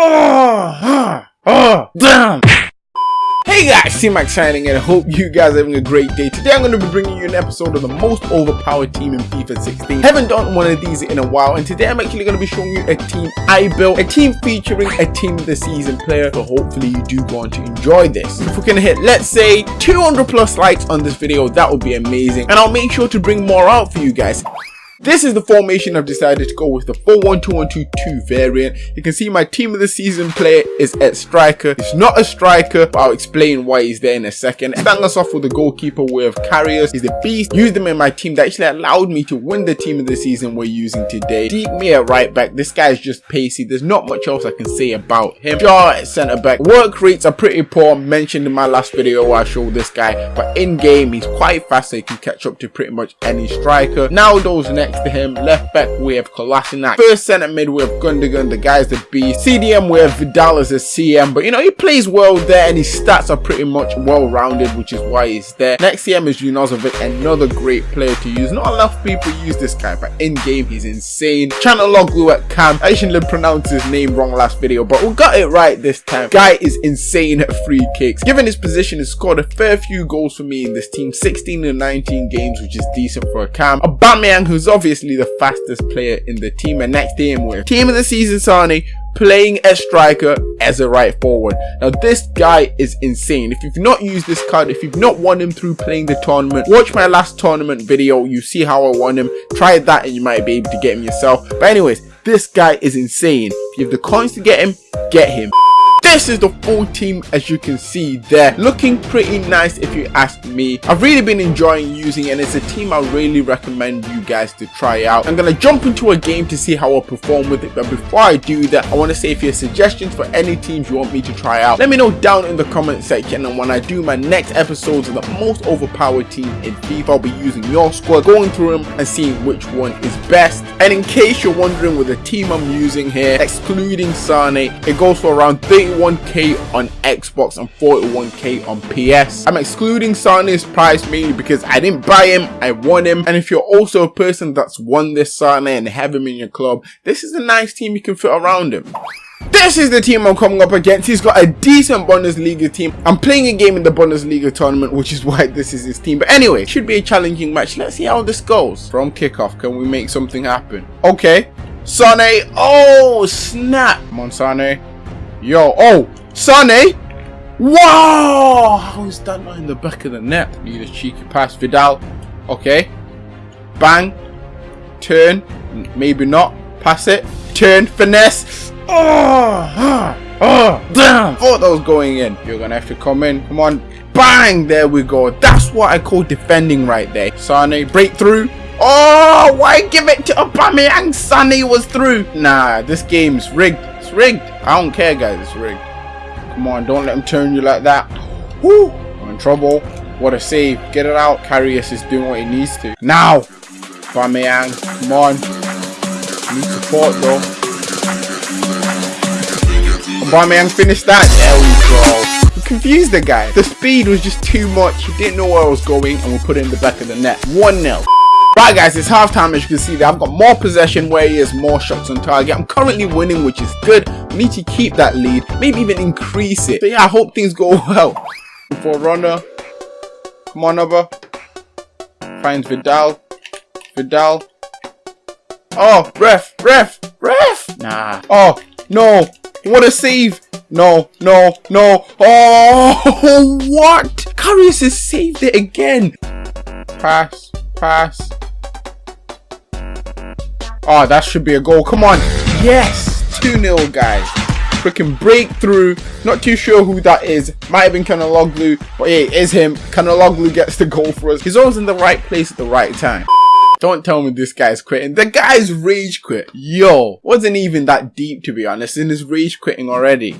Oh, oh, damn. Hey guys, T-Max signing in. I hope you guys are having a great day. Today I'm going to be bringing you an episode of the most overpowered team in FIFA 16. Haven't done one of these in a while and today I'm actually going to be showing you a team I built. A team featuring a team of the season player. So hopefully you do go on to enjoy this. If we can hit, let's say, 200 plus likes on this video, that would be amazing. And I'll make sure to bring more out for you guys. This is the formation I've decided to go with the 4-1-2-1-2-2 variant. You can see my team of the season player is at striker. He's not a striker, but I'll explain why he's there in a second. Starting us off with the goalkeeper with Karius. He's a beast. Used him in my team that actually allowed me to win the team of the season we're using today. Deep me at right back. This guy is just pacey. There's not much else I can say about him. Shaw at centre back. Work rates are pretty poor. Mentioned in my last video where I showed this guy. But in game, he's quite fast so he can catch up to pretty much any striker. Now those next next to him. Left back we have Kolasinac. First centre mid we have Gundogan, the guy's the beast. CDM we have Vidal as a CM, but you know, he plays well there and his stats are pretty much well rounded, which is why he's there. Next CM is Junuzovic, another great player to use. Not enough people use this guy, but in game he's insane. Calhanoglu at Cam. I actually pronounced his name wrong last video, but we got it right this time. Guy is insane at free kicks. Given his position, he's scored a fair few goals for me in this team. 16 and 19 games, which is decent for a Cam. Aubameyang, who's obviously the fastest player in the team. And next him with team of the season Sane playing a striker as a right forward. Now this guy is insane. If you've not used this card, if you've not won him through playing the tournament, watch my last tournament video. You see how I won him. Try that and you might be able to get him yourself. But anyways, this guy is insane. If you have the coins to get him, get him. This is the full team as you can see there. Looking pretty nice if you ask me. I've really been enjoying using and it's a team I really recommend you guys to try out. I'm going to jump into a game to see how I perform with it but before I do that I want to say if you have suggestions for any teams you want me to try out let me know down in the comment section and when I do my next episodes of the most overpowered team in FIFA I'll be using your squad going through them and seeing which one is best and in case you're wondering with the team I'm using here excluding Sane it goes for around 31 41k on Xbox and 41k on PS. I'm excluding Sane's price mainly because I didn't buy him, I won him. And if you're also a person that's won this Sane and have him in your club, this is a nice team you can fit around him. This is the team I'm coming up against. He's got a decent Bundesliga team. I'm playing a game in the Bundesliga tournament, which is why this is his team. But anyway, should be a challenging match. Let's see how this goes. From kickoff, can we make something happen? Okay. Sane. Oh, snap. Come on, Sane. Yo, oh, Sonny! Wow! How is that not in the back of the net? Need a cheeky pass. Vidal. Okay. Bang. Turn. Maybe not. Pass it. Turn. Finesse. Oh! Oh! Damn! Thought that was going in. You're gonna have to come in. Come on. Bang! There we go. That's what I call defending right there. Sane, breakthrough. Oh, why give it to Aubameyang? Sane was through. Nah, this game's rigged. It's rigged. I don't care, guys. It's rigged. Come on, don't let him turn you like that. Woo! I'm in trouble. What a save. Get it out. Karius is doing what he needs to. Now! Aubameyang, come on. Need support, though. Aubameyang finished that. There we go. Confused the guy. The speed was just too much. He didn't know where I was going, and we put it in the back of the net. 1-0. Right guys, it's halftime as you can see there. I've got more possession where he has more shots on target. I'm currently winning which is good. We need to keep that lead, maybe even increase it. So yeah, I hope things go well. For runner. Come on over. Finds Vidal. Vidal. Oh, ref, ref, ref. Nah. Oh, no. What a save. No, no, no. Oh, what? Karius has saved it again. Pass, pass. Oh, that should be a goal. Come on. Yes. 2-0, guys. Freaking breakthrough. Not too sure who that is. Might have been Calhanoglu. But yeah, it is him. Calhanoglu gets the goal for us. He's always in the right place at the right time. Don't tell me this guy's quitting. The guy's rage quit. Yo, wasn't even that deep to be honest in his rage quitting already.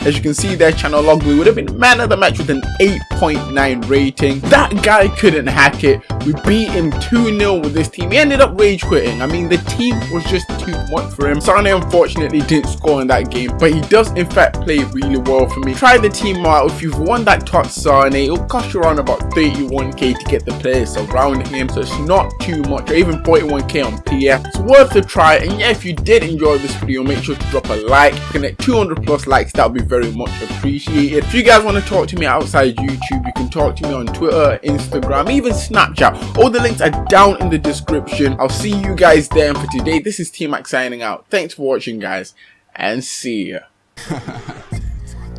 As you can see there, Calhanoglu would have been man of the match with an 8.9 rating. That guy couldn't hack it. We beat him 2-0 with this team. He ended up rage quitting. I mean, the team was just too much for him. Sane unfortunately didn't score in that game, but he does in fact play really well for me. Try the team out. If you've won that top Sane, it'll cost you around about 31k to get the players around him, so it's not too much, or even 41k on PF. It's worth a try, and yeah, if you did enjoy this video, make sure to drop a like. Connect 200 plus likes, that would be very much appreciated. If you guys want to talk to me outside YouTube, you can talk to me on Twitter, Instagram, even Snapchat. All the links are down in the description. I'll see you guys there. And for today, this is T-Mac signing out. Thanks for watching, guys, and see ya.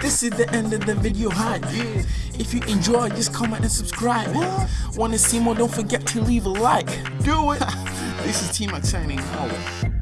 This is the end of the video hype. If you enjoyed, just comment and subscribe. Wanna see more? Don't forget to leave a like. Do it. This is T-Mac signing out.